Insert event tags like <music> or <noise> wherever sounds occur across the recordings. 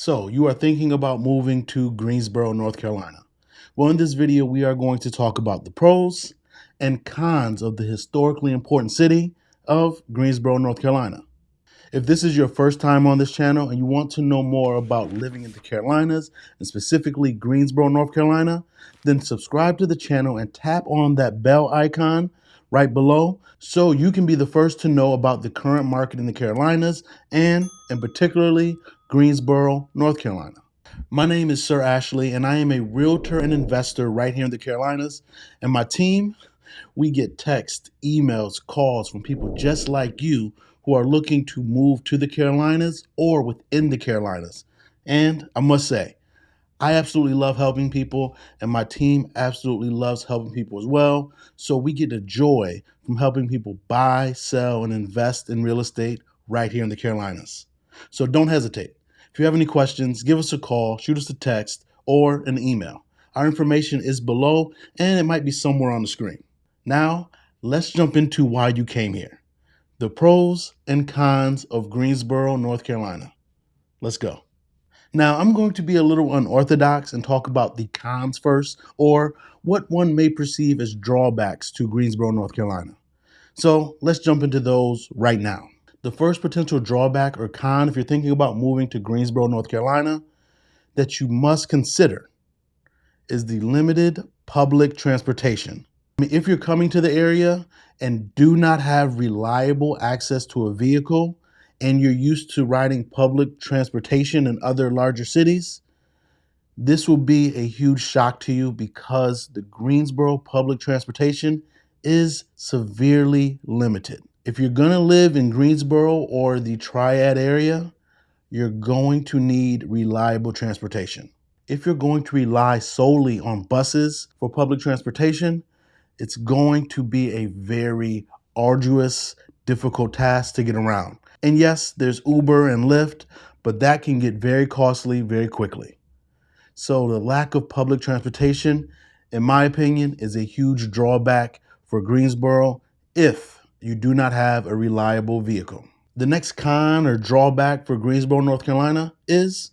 So, you are thinking about moving to Greensboro, North Carolina. Well, in this video, we are going to talk about the pros and cons of the historically important city of Greensboro, North Carolina. If this is your first time on this channel and you want to know more about living in the Carolinas and specifically Greensboro, North Carolina, then subscribe to the channel and tap on that bell icon right below so you can be the first to know about the current market in the Carolinas and in particularly Greensboro, North Carolina. My name is Sir Ashley and I am a realtor and investor right here in the Carolinas and my team, we get texts, emails, calls from people just like you who are looking to move to the Carolinas or within the Carolinas. And I must say, I absolutely love helping people, and my team absolutely loves helping people as well. So we get a joy from helping people buy, sell, and invest in real estate right here in the Carolinas. So don't hesitate. If you have any questions, give us a call, shoot us a text, or an email. Our information is below, and it might be somewhere on the screen. Now, let's jump into why you came here the pros and cons of Greensboro, North Carolina. Let's go. Now, I'm going to be a little unorthodox and talk about the cons first, or what one may perceive as drawbacks to Greensboro, North Carolina. So let's jump into those right now. The first potential drawback or con, if you're thinking about moving to Greensboro, North Carolina, that you must consider is the limited public transportation. I mean, if you're coming to the area and do not have reliable access to a vehicle and you're used to riding public transportation in other larger cities, this will be a huge shock to you because the Greensboro public transportation is severely limited. If you're going to live in Greensboro or the Triad area, you're going to need reliable transportation. If you're going to rely solely on buses for public transportation, it's going to be a very arduous, difficult task to get around. And yes, there's Uber and Lyft, but that can get very costly very quickly. So the lack of public transportation, in my opinion, is a huge drawback for Greensboro if you do not have a reliable vehicle. The next con or drawback for Greensboro, North Carolina is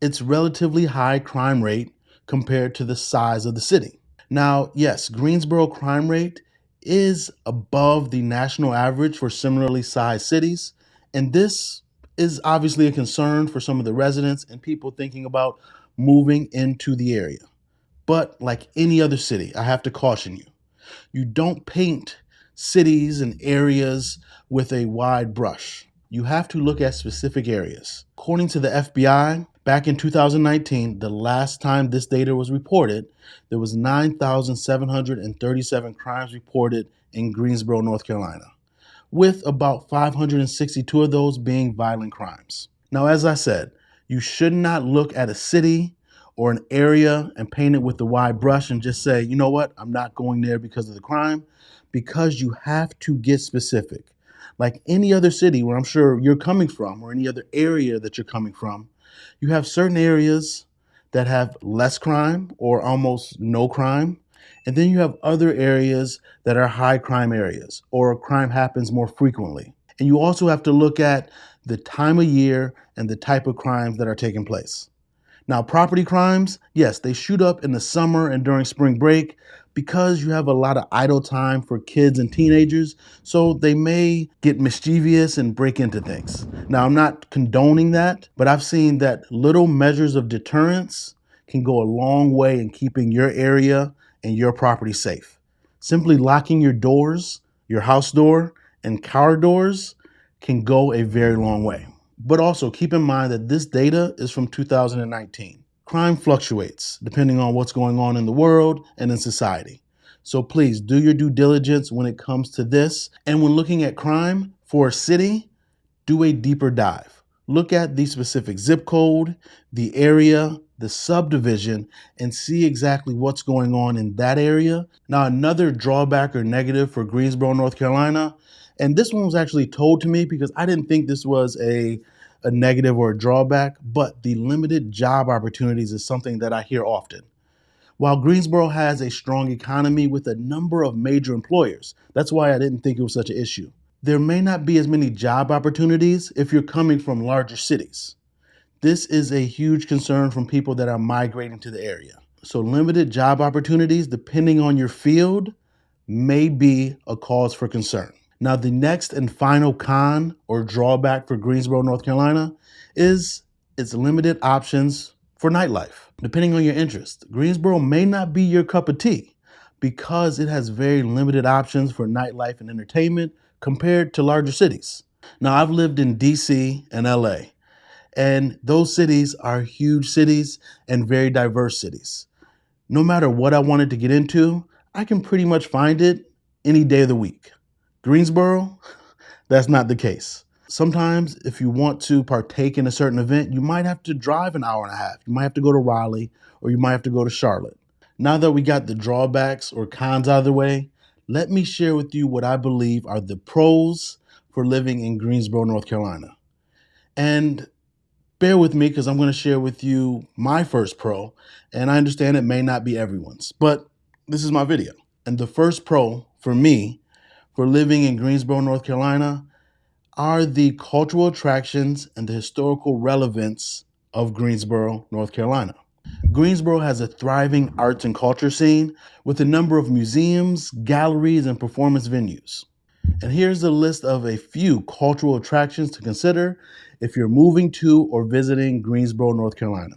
its relatively high crime rate compared to the size of the city. Now, yes, Greensboro crime rate is above the national average for similarly sized cities. And this is obviously a concern for some of the residents and people thinking about moving into the area. But like any other city, I have to caution you. You don't paint cities and areas with a wide brush. You have to look at specific areas. According to the FBI, Back in 2019, the last time this data was reported, there was 9,737 crimes reported in Greensboro, North Carolina, with about 562 of those being violent crimes. Now, as I said, you should not look at a city or an area and paint it with a wide brush and just say, you know what, I'm not going there because of the crime, because you have to get specific. Like any other city where I'm sure you're coming from or any other area that you're coming from, you have certain areas that have less crime or almost no crime. And then you have other areas that are high crime areas or crime happens more frequently. And you also have to look at the time of year and the type of crimes that are taking place. Now, property crimes, yes, they shoot up in the summer and during spring break, because you have a lot of idle time for kids and teenagers, so they may get mischievous and break into things. Now, I'm not condoning that, but I've seen that little measures of deterrence can go a long way in keeping your area and your property safe. Simply locking your doors, your house door, and car doors can go a very long way. But also keep in mind that this data is from 2019. Crime fluctuates depending on what's going on in the world and in society. So please do your due diligence when it comes to this. And when looking at crime for a city, do a deeper dive. Look at the specific zip code, the area, the subdivision, and see exactly what's going on in that area. Now, another drawback or negative for Greensboro, North Carolina, and this one was actually told to me because I didn't think this was a a negative or a drawback, but the limited job opportunities is something that I hear often. While Greensboro has a strong economy with a number of major employers, that's why I didn't think it was such an issue. There may not be as many job opportunities if you're coming from larger cities. This is a huge concern from people that are migrating to the area. So, limited job opportunities, depending on your field, may be a cause for concern. Now, the next and final con or drawback for Greensboro, North Carolina is its limited options for nightlife, depending on your interest. Greensboro may not be your cup of tea because it has very limited options for nightlife and entertainment compared to larger cities. Now, I've lived in DC and LA, and those cities are huge cities and very diverse cities. No matter what I wanted to get into, I can pretty much find it any day of the week. Greensboro, <laughs> that's not the case. Sometimes, if you want to partake in a certain event, you might have to drive an hour and a half. You might have to go to Raleigh or you might have to go to Charlotte. Now that we got the drawbacks or cons out of the way, let me share with you what I believe are the pros for living in Greensboro, North Carolina. And bear with me because I'm going to share with you my first pro, and I understand it may not be everyone's, but this is my video. And the first pro for me for living in Greensboro, North Carolina are the cultural attractions and the historical relevance of Greensboro, North Carolina. Greensboro has a thriving arts and culture scene with a number of museums, galleries, and performance venues. And here's a list of a few cultural attractions to consider if you're moving to or visiting Greensboro, North Carolina.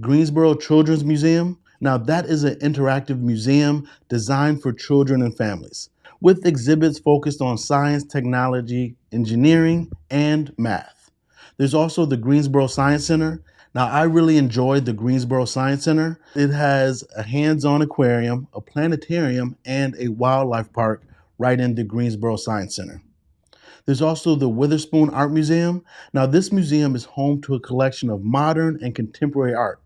Greensboro Children's Museum. Now, that is an interactive museum designed for children and families with exhibits focused on science, technology, engineering, and math. There's also the Greensboro Science Center. Now, I really enjoyed the Greensboro Science Center. It has a hands on aquarium, a planetarium, and a wildlife park right in the Greensboro Science Center. There's also the Weatherspoon Art Museum. Now, this museum is home to a collection of modern and contemporary art,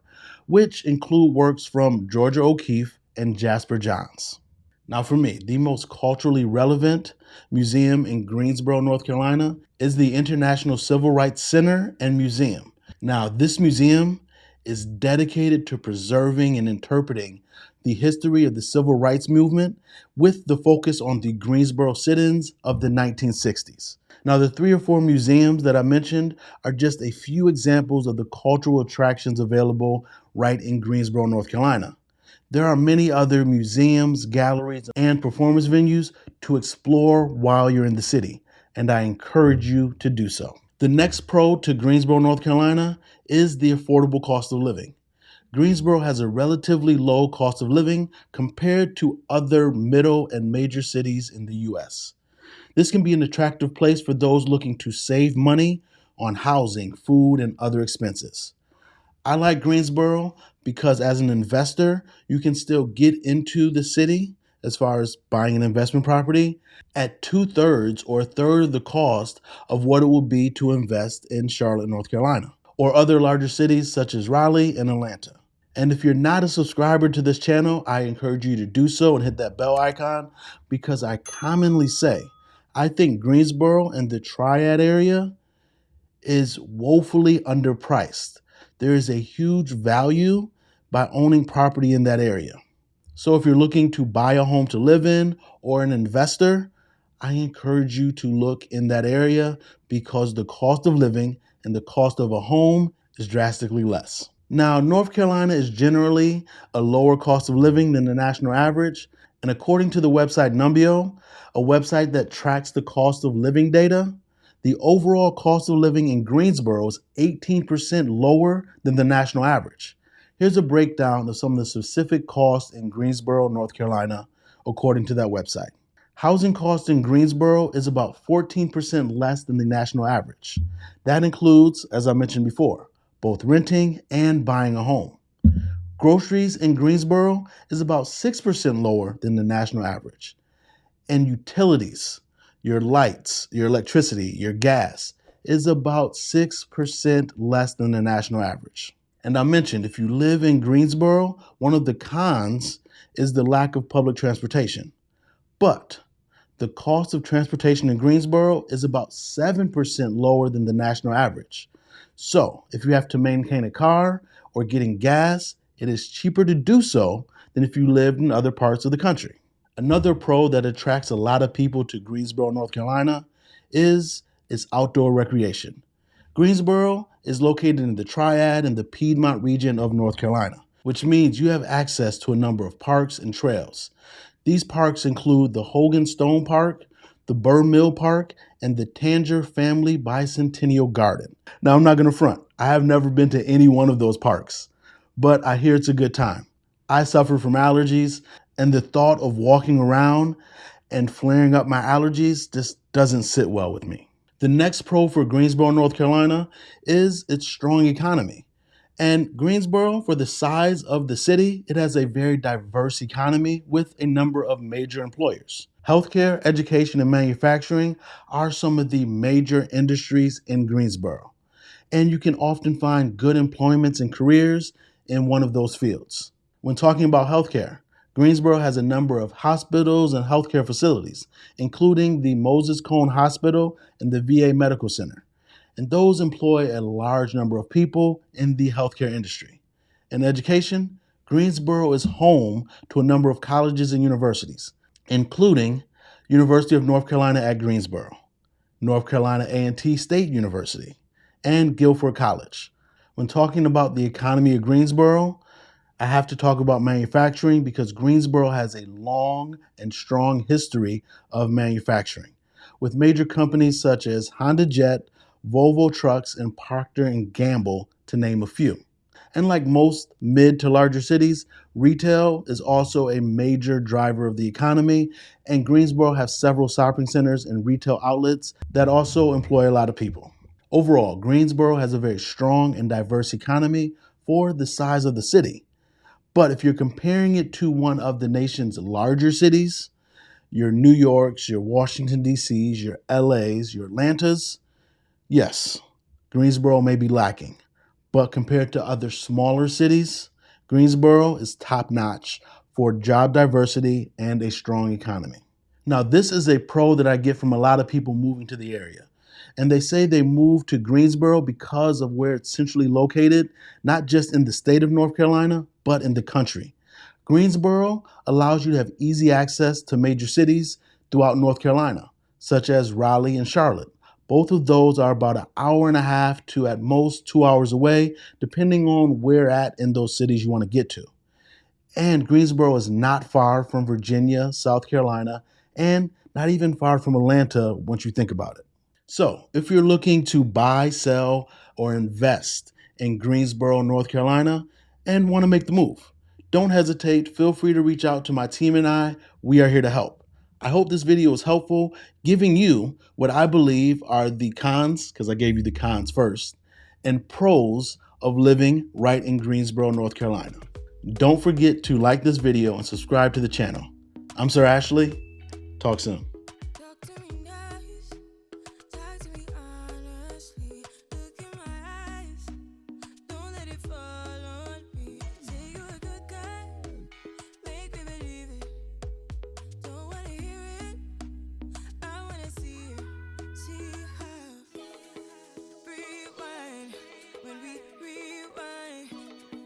which include works from Georgia O'Keeffe and Jasper Johns. Now, for me, the most culturally relevant museum in Greensboro, North Carolina is the International Civil Rights Center and Museum. Now, this museum is dedicated to preserving and interpreting the history of the civil rights movement with the focus on the Greensboro sit ins of the 1960s. Now, the three or four museums that I mentioned are just a few examples of the cultural attractions available right in Greensboro, North Carolina. There are many other museums, galleries, and performance venues to explore while you're in the city, and I encourage you to do so. The next pro to Greensboro, North Carolina is the affordable cost of living. Greensboro has a relatively low cost of living compared to other middle and major cities in the US. This can be an attractive place for those looking to save money on housing, food, and other expenses. I like Greensboro because as an investor, you can still get into the city as far as buying an investment property at two thirds or a third of the cost of what it would be to invest in Charlotte, North Carolina, or other larger cities such as Raleigh and Atlanta. And if you're not a subscriber to this channel, I encourage you to do so and hit that bell icon because I commonly say I think Greensboro and the Triad area is woefully underpriced there is a huge value by owning property in that area. So if you're looking to buy a home to live in or an investor, I encourage you to look in that area because the cost of living and the cost of a home is drastically less. Now, North Carolina is generally a lower cost of living than the national average. And according to the website Numbeo, a website that tracks the cost of living data, the overall cost of living in Greensboro is 18% lower than the national average. Here's a breakdown of some of the specific costs in Greensboro, North Carolina, according to that website. Housing costs in Greensboro is about 14% less than the national average. That includes, as I mentioned before, both renting and buying a home. Groceries in Greensboro is about 6% lower than the national average. And utilities, your lights, your electricity, your gas is about 6% less than the national average. And I mentioned if you live in Greensboro, one of the cons is the lack of public transportation. But the cost of transportation in Greensboro is about 7% lower than the national average. So if you have to maintain a car or getting gas, it is cheaper to do so than if you lived in other parts of the country. Another pro that attracts a lot of people to Greensboro, North Carolina is its outdoor recreation. Greensboro is located in the Triad in the Piedmont region of North Carolina, which means you have access to a number of parks and trails. These parks include the Hagan Stone Park, the Bur-Mil Park, and the Tanger Family Bicentennial Garden. Now, I'm not going to front. I have never been to any one of those parks, but I hear it's a good time. I suffer from allergies, and the thought of walking around and flaring up my allergies just doesn't sit well with me. The next pro for Greensboro, North Carolina is its strong economy. And Greensboro, for the size of the city, it has a very diverse economy with a number of major employers. Healthcare, education, and manufacturing are some of the major industries in Greensboro. And you can often find good employments and careers in one of those fields. When talking about healthcare, Greensboro has a number of hospitals and healthcare facilities, including the Moses Cone Hospital and the VA Medical Center and those employ a large number of people in the healthcare industry. In education, Greensboro is home to a number of colleges and universities, including University of North Carolina at Greensboro, North Carolina A&T State University, and Guilford College. When talking about the economy of Greensboro, I have to talk about manufacturing because Greensboro has a long and strong history of manufacturing, with major companies such as Honda Jet, Volvo Trucks, and Procter & Gamble, to name a few. And like most mid to larger cities, retail is also a major driver of the economy, and Greensboro has several shopping centers and retail outlets that also employ a lot of people. Overall, Greensboro has a very strong and diverse economy for the size of the city. But if you're comparing it to one of the nation's larger cities, your New Yorks, your Washington, D.C.s, your LAs, your Atlantas, Yes, Greensboro may be lacking, but compared to other smaller cities, Greensboro is top notch for job diversity and a strong economy. Now, this is a pro that I get from a lot of people moving to the area. And they say they moved to Greensboro because of where it's centrally located, not just in the state of North Carolina, but in the country. Greensboro allows you to have easy access to major cities throughout North Carolina, such as Raleigh and Charlotte. Both of those are about an hour and a half to at most two hours away, depending on where at in those cities you want to get to. And Greensboro is not far from Virginia, South Carolina, and not even far from Atlanta once you think about it. So, if you're looking to buy, sell, or invest in Greensboro, North Carolina, and want to make the move, don't hesitate. Feel free to reach out to my team and I. We are here to help. I hope this video was helpful, giving you what I believe are the cons, because I gave you the cons first, and pros of living right in Greensboro, North Carolina. Don't forget to like this video and subscribe to the channel. I'm Sir Ashley. Talk soon.